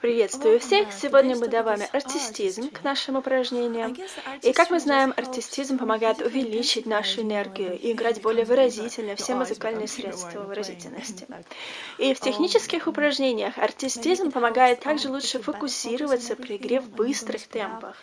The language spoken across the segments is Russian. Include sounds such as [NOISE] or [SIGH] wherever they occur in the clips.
Приветствую всех! Сегодня мы добавим артистизм к нашим упражнениям. И как мы знаем, артистизм помогает увеличить нашу энергию и играть более выразительно все музыкальные средства выразительности. [LAUGHS] И в технических упражнениях артистизм помогает также лучше фокусироваться при игре в быстрых темпах.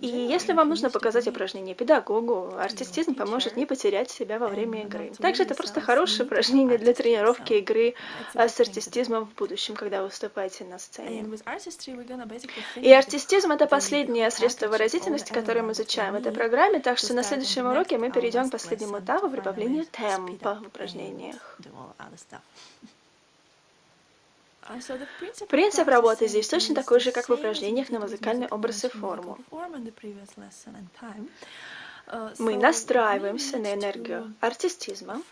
И если вам нужно показать упражнение педагогу, артистизм поможет не потерять себя во время игры. Также это просто хорошее упражнение для тренировки игры с артистизмом в будущем, когда вы выступаете на сцене. И артистизм — это последнее средство выразительности, которое мы изучаем в этой программе, так что на следующем уроке мы перейдем к последнему этапу прибавления темпа в упражнениях. [LAUGHS] Принцип работы здесь точно такой же, как в упражнениях на музыкальный образ и форму. Мы настраиваемся на энергию артистизма,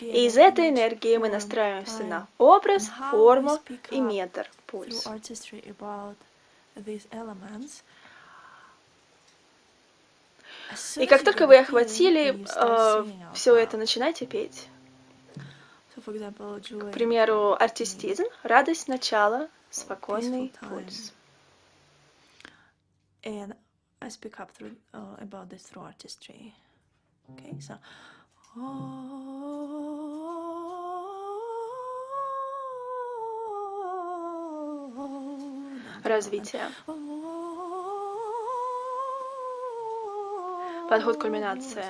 и из этой энергии мы настраиваемся на образ, форму и метр, пульс. И как только вы охватили э, все это, начинайте петь. К примеру, артистизм, радость начала, спокойный пульс. And I speak up through, uh, about this through artistry. Okay, so Развитие. Подход кульминации.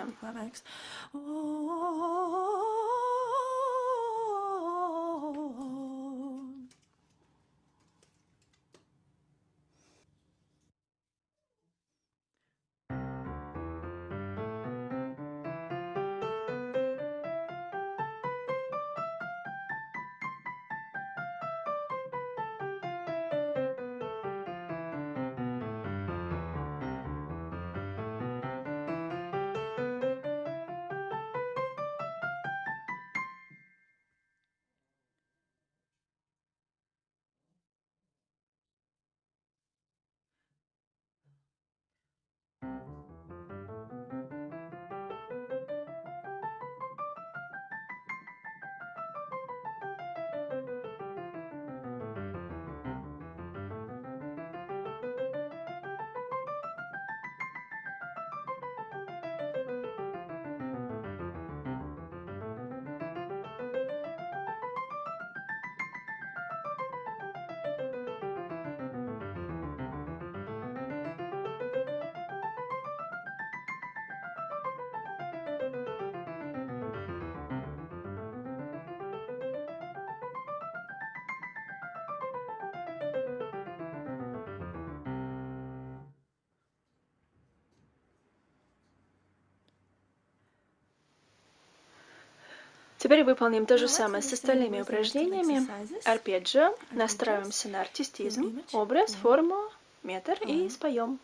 Теперь выполним то же самое с остальными упражнениями. Арпеджио. Настраиваемся на артистизм, образ, форму, метр и споем.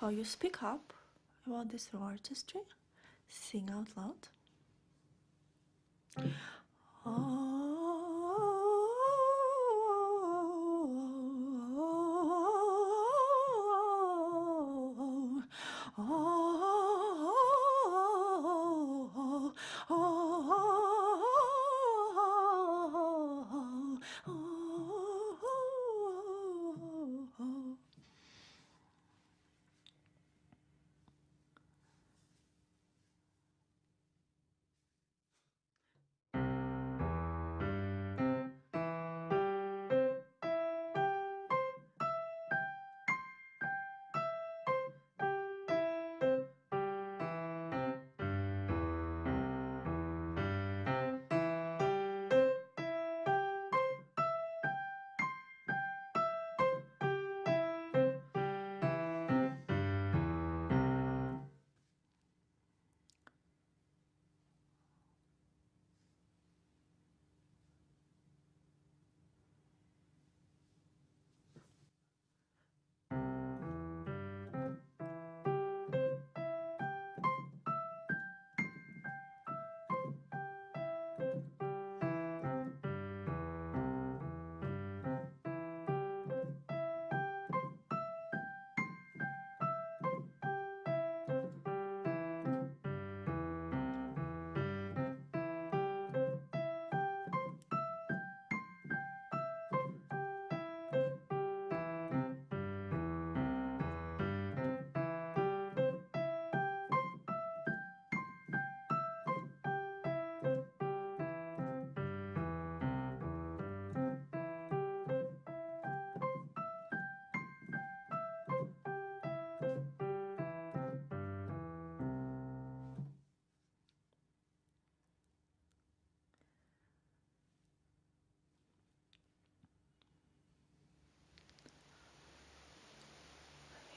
How you speak up about this artistry? Sing out loud.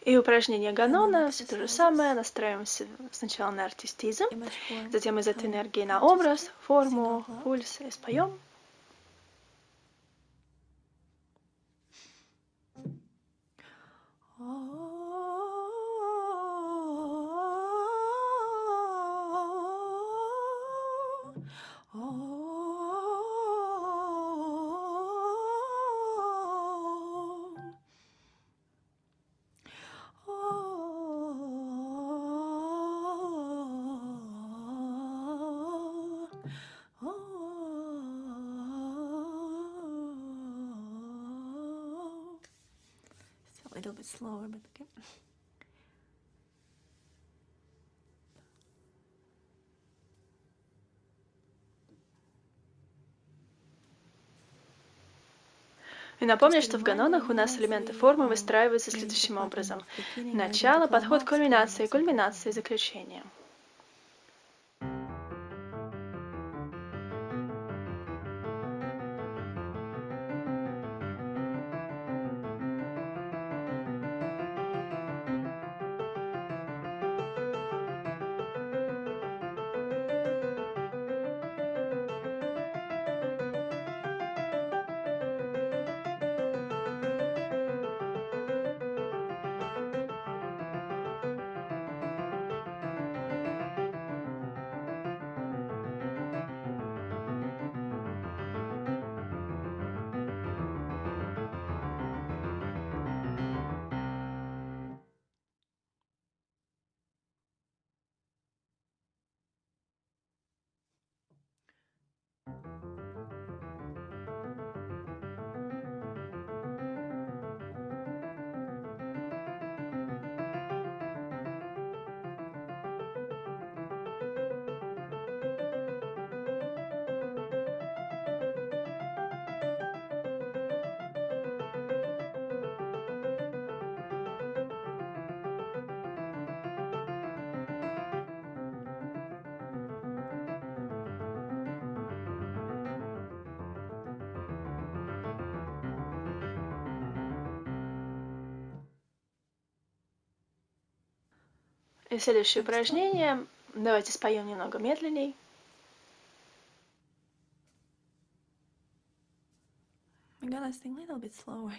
И упражнение Ганона, все то же самое, настраиваемся сначала на артистизм, затем из этой энергии на образ, форму, пульс и споем. Slower, but okay. И напомню, что в ганонах у нас элементы формы выстраиваются следующим образом. Начало, подход к кульминации, кульминация и заключение. И следующее упражнение. Давайте споем немного медленней. I'm gonna sing a little bit slower.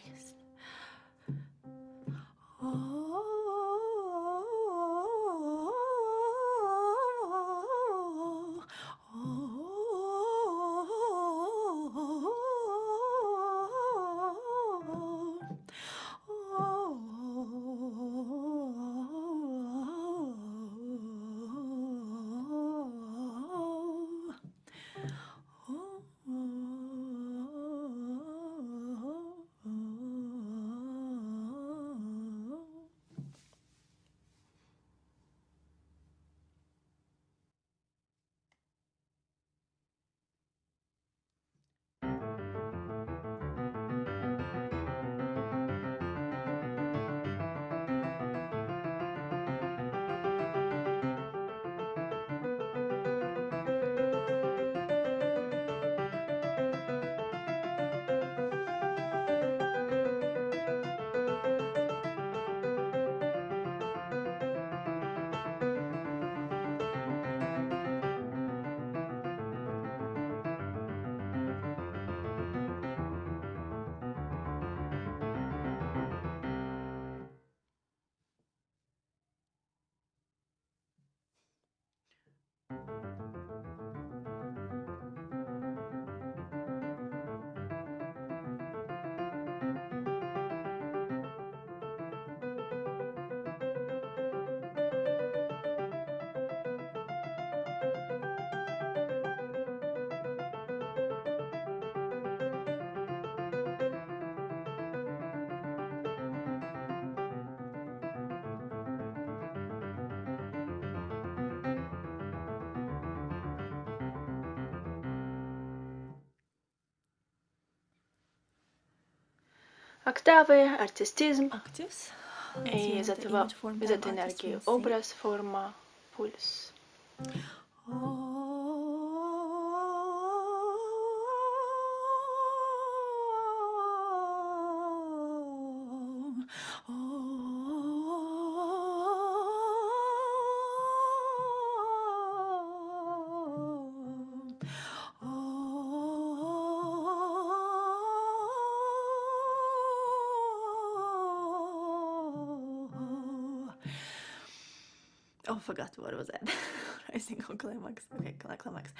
Октавы, артистизм. И из этого, из этой энергии образ, форма, пульс. Oh, forgot what was that. [LAUGHS] Rising or climax. Okay, climax.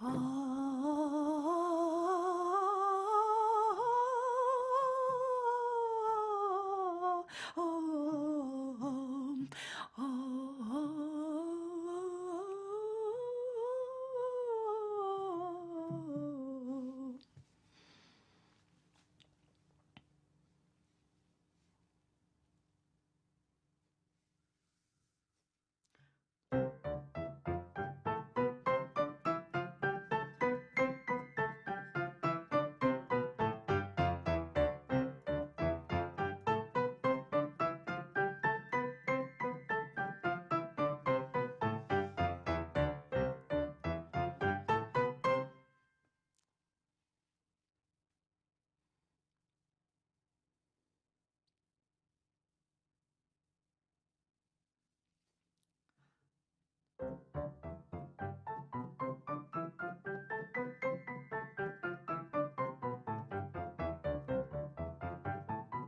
Oh.